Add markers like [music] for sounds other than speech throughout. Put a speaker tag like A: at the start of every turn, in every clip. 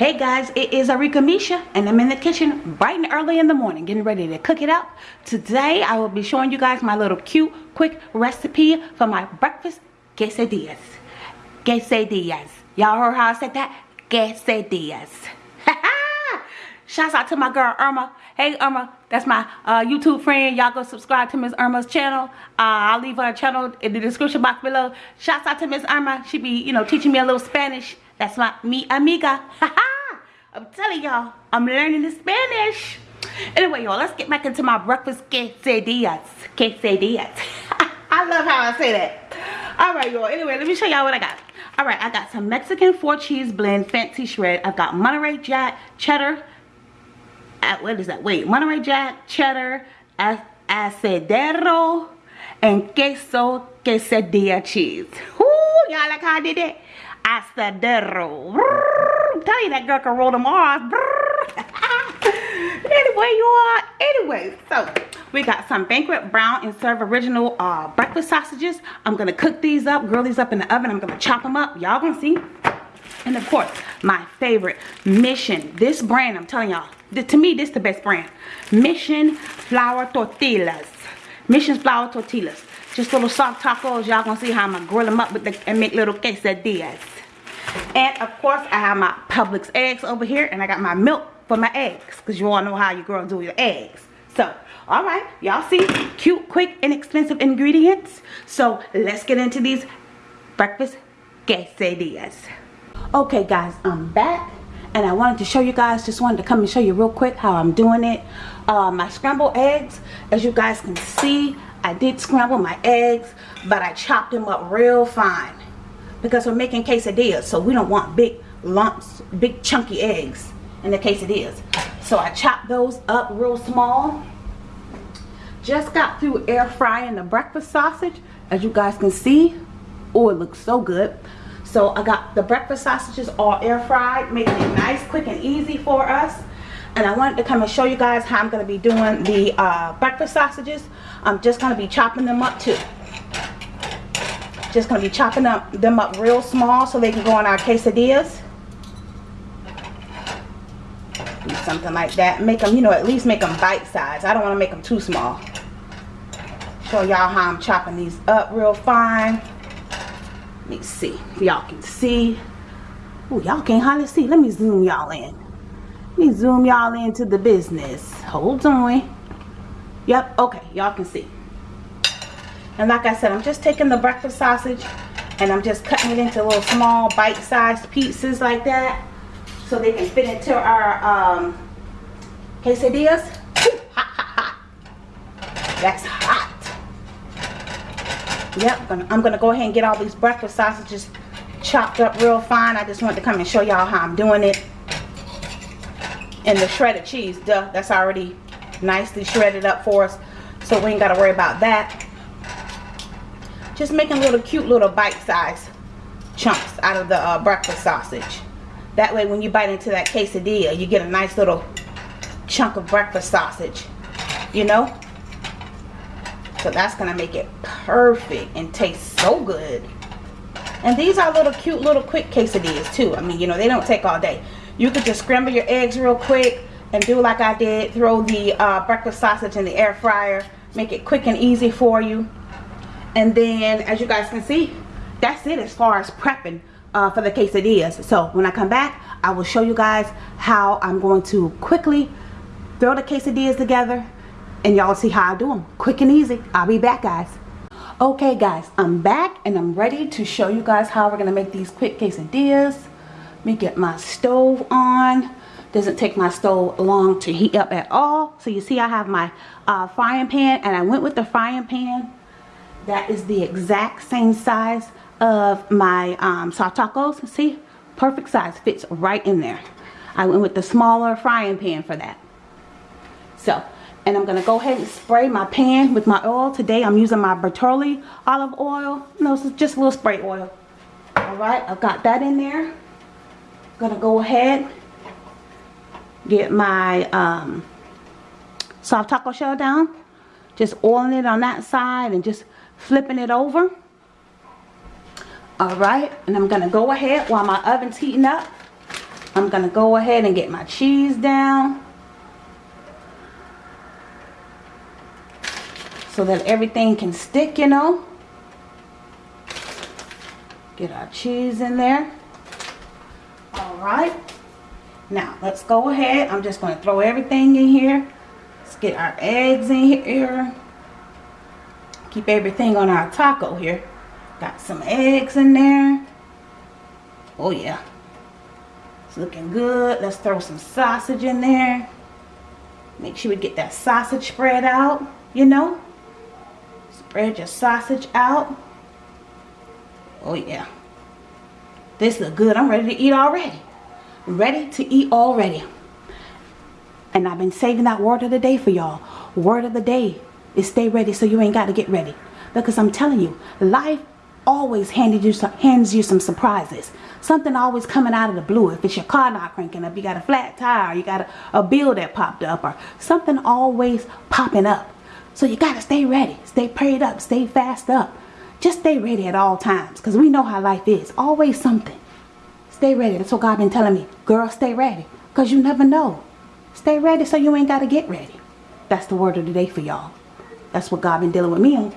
A: Hey guys, it is Arika Misha and I'm in the kitchen bright and early in the morning getting ready to cook it up. Today I will be showing you guys my little cute quick recipe for my breakfast quesadillas. Quesadillas. Y'all heard how I said that? Quesadillas. [laughs] Shouts out to my girl Irma. Hey Irma, that's my uh, YouTube friend. Y'all go subscribe to Miss Irma's channel. Uh, I'll leave her channel in the description box below. Shouts out to Miss Irma. She be, you know, teaching me a little Spanish. That's my mi amiga. [laughs] I'm telling y'all, I'm learning the Spanish. Anyway, y'all, let's get back into my breakfast quesadillas. Quesadillas. [laughs] I love how I say that. All right, y'all. Anyway, let me show y'all what I got. All right, I got some Mexican four cheese blend fancy shred. I've got Monterey Jack, cheddar. Uh, what is that? Wait, Monterey Jack, cheddar, asadero, and queso quesadilla cheese. Ooh, y'all like how I did that? Asadero. I'm telling you that girl can roll them R's. [laughs] anyway, you are. Anyway, so we got some banquet brown and serve original uh, breakfast sausages. I'm going to cook these up, grill these up in the oven. I'm going to chop them up. Y'all going to see. And of course, my favorite, Mission. This brand, I'm telling y'all, to me, this is the best brand. Mission Flour Tortillas. Mission's Flour Tortillas. Just little soft tacos. Y'all gonna see how I'm gonna grill them up with the, and make little quesadillas. And of course, I have my Publix eggs over here. And I got my milk for my eggs. Because you all know how you girls do your eggs. So, alright. Y'all see? Cute, quick, inexpensive ingredients. So, let's get into these breakfast quesadillas. Okay, guys. I'm back. And I wanted to show you guys. Just wanted to come and show you real quick how I'm doing it. Uh, my scrambled eggs. As you guys can see, I did scramble my eggs. But I chopped them up real fine because we're making quesadillas so we don't want big lumps big chunky eggs in the quesadillas. So I chopped those up real small. Just got through air frying the breakfast sausage. As you guys can see oh it looks so good. So I got the breakfast sausages all air fried making it nice quick and easy for us. And I wanted to come and show you guys how I'm going to be doing the uh, breakfast sausages. I'm just going to be chopping them up too just going to be chopping up them up real small so they can go in our quesadillas. Something like that. Make them, you know, at least make them bite size. I don't want to make them too small. Show y'all how I'm chopping these up real fine. Let me see if y'all can see. Oh, y'all can't hardly see. Let me zoom y'all in. Let me zoom y'all into the business. Hold on. Yep, okay, y'all can see. And like I said, I'm just taking the breakfast sausage and I'm just cutting it into little small bite-sized pieces like that so they can fit into our um, quesadillas. That's hot. Yep, I'm going to go ahead and get all these breakfast sausages chopped up real fine. I just wanted to come and show y'all how I'm doing it. And the shredded cheese, duh, that's already nicely shredded up for us. So we ain't got to worry about that just making little cute little bite-sized chunks out of the uh, breakfast sausage. That way when you bite into that quesadilla you get a nice little chunk of breakfast sausage you know? So that's gonna make it perfect and taste so good. And these are little cute little quick quesadillas too. I mean you know they don't take all day. You could just scramble your eggs real quick and do like I did throw the uh, breakfast sausage in the air fryer make it quick and easy for you and then as you guys can see that's it as far as prepping uh, for the quesadillas. So when I come back I will show you guys how I'm going to quickly throw the quesadillas together and y'all see how I do them quick and easy. I'll be back guys. Okay guys I'm back and I'm ready to show you guys how we're gonna make these quick quesadillas. Let me get my stove on. Doesn't take my stove long to heat up at all. So you see I have my uh, frying pan and I went with the frying pan that is the exact same size of my um, soft tacos. See? Perfect size. Fits right in there. I went with the smaller frying pan for that. So, and I'm going to go ahead and spray my pan with my oil. Today I'm using my Bertolli olive oil. No, it's just a little spray oil. Alright, I've got that in there. I'm Gonna go ahead, get my um, soft taco shell down. Just oiling it on that side and just flipping it over all right and i'm gonna go ahead while my oven's heating up I'm to go ahead and get my cheese down. So that everything can stick, you know. Get our cheese in there. Alright. Now, let's go ahead. I'm just going to throw everything in here. Let's get our eggs in here. Keep everything on our taco here. Got some eggs in there. Oh, yeah. It's looking good. Let's throw some sausage in there. Make sure we get that sausage spread out, you know. Spread your sausage out. Oh, yeah. This look good. I'm ready to eat already. Ready to eat already. And I've been saving that word of the day for y'all. Word of the day is stay ready so you ain't got to get ready. Because I'm telling you, life always handed you some, hands you some surprises. Something always coming out of the blue. If it's your car not cranking up, you got a flat tire, you got a, a bill that popped up, or something always popping up. So you got to stay ready. Stay prayed up. Stay fast up. Just stay ready at all times. Because we know how life is. Always something. Stay ready. That's what God been telling me. Girl, stay ready. Because you never know. Stay ready so you ain't got to get ready. That's the word of the day for y'all. That's what God been dealing with me on.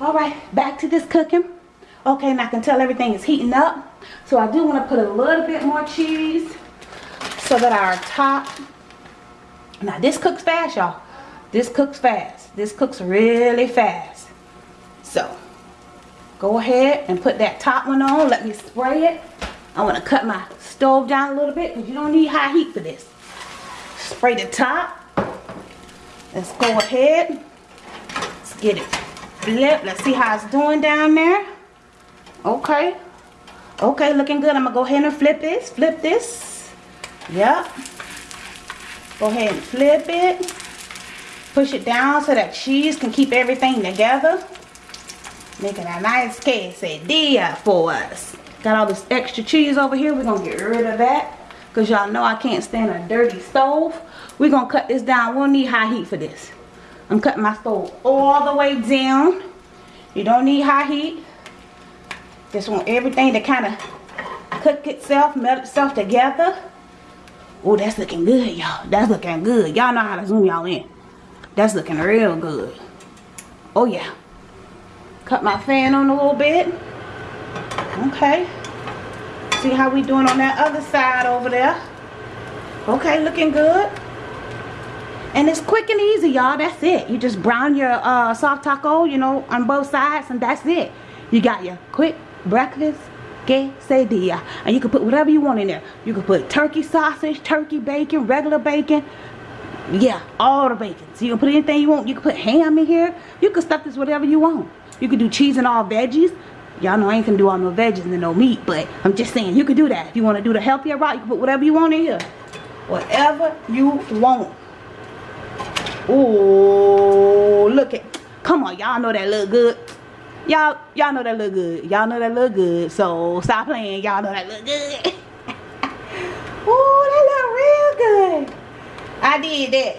A: Alright, back to this cooking. Okay, and I can tell everything is heating up. So I do want to put a little bit more cheese so that our top... Now this cooks fast, y'all. This cooks fast. This cooks really fast. So, go ahead and put that top one on. Let me spray it. I want to cut my stove down a little bit because you don't need high heat for this. Spray the top. Let's go ahead. Let's get it flip. Let's see how it's doing down there. Okay. Okay, looking good. I'm to go ahead and flip this. Flip this. Yep. Go ahead and flip it. Push it down so that cheese can keep everything together. Making a nice quesadilla for us. Got all this extra cheese over here. We're to get rid of that. Because y'all know I can't stand a dirty stove. We're going to cut this down. We'll need high heat for this. I'm cutting my stove all the way down. You don't need high heat. Just want everything to kind of cook itself, melt itself together. Oh, that's looking good, y'all. That's looking good. Y'all know how to zoom y'all in. That's looking real good. Oh, yeah. Cut my fan on a little bit. Okay. See how we doing on that other side over there. Okay, looking good. And it's quick and easy, y'all. That's it. You just brown your uh, soft taco, you know, on both sides, and that's it. You got your quick breakfast quesadilla. And you can put whatever you want in there. You can put turkey sausage, turkey bacon, regular bacon. Yeah, all the bacon. So you can put anything you want. You can put ham in here. You can stuff this whatever you want. You can do cheese and all veggies. Y'all know I ain't gonna do all no veggies and no meat, but I'm just saying you can do that. If you want to do the healthier route, you can put whatever you want in here. Whatever you want. Ooh, look at, come on, y'all know that look good. Y'all, y'all know that look good. Y'all know that look good. So stop playing. Y'all know that look good. [laughs] Ooh, that look real good. I did that.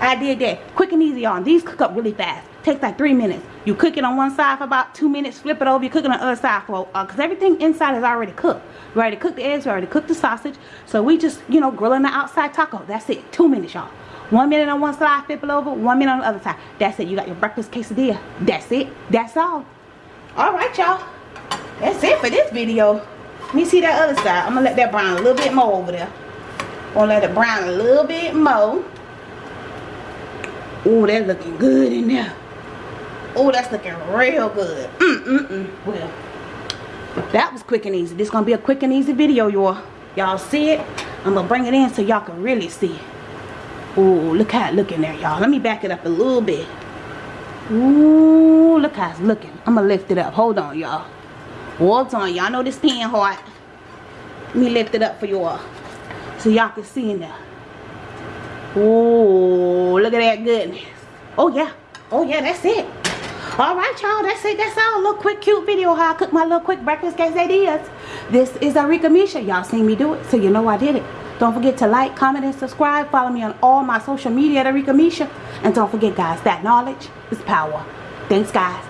A: I did that. Quick and easy on. These cook up really fast. Takes like three minutes. You cook it on one side for about two minutes. Flip it over. You cook it on the other side for, because uh, everything inside is already cooked. We already cooked the eggs. We already cooked the sausage. So we just, you know, grilling the outside taco. That's it. Two minutes, y'all. One minute on one side, flip it over. One minute on the other side. That's it. You got your breakfast quesadilla. That's it. That's all. Alright, y'all. That's it for this video. Let me see that other side. I'm going to let that brown a little bit more over there. Gonna let it brown a little bit more. Oh, that's looking good in there. Oh, that's looking real good. Mm-mm-mm. Well, that was quick and easy. This gonna be a quick and easy video, y'all. Y'all see it? I'm gonna bring it in so y'all can really see it. Ooh, look how it looking there, y'all. Let me back it up a little bit. Ooh, look how it's looking. I'm going to lift it up. Hold on, y'all. Hold on. Y'all know this pan hot. Let me lift it up for y'all. So y'all can see in there. Ooh, look at that goodness. Oh, yeah. Oh, yeah, that's it. All right, y'all. That's it. That's all. A little quick, cute video how I cook my little quick breakfast quesadillas. This is Arika Misha. Y'all seen me do it, so you know I did it. Don't forget to like, comment, and subscribe. Follow me on all my social media at Arika Misha. And don't forget, guys, that knowledge is power. Thanks, guys.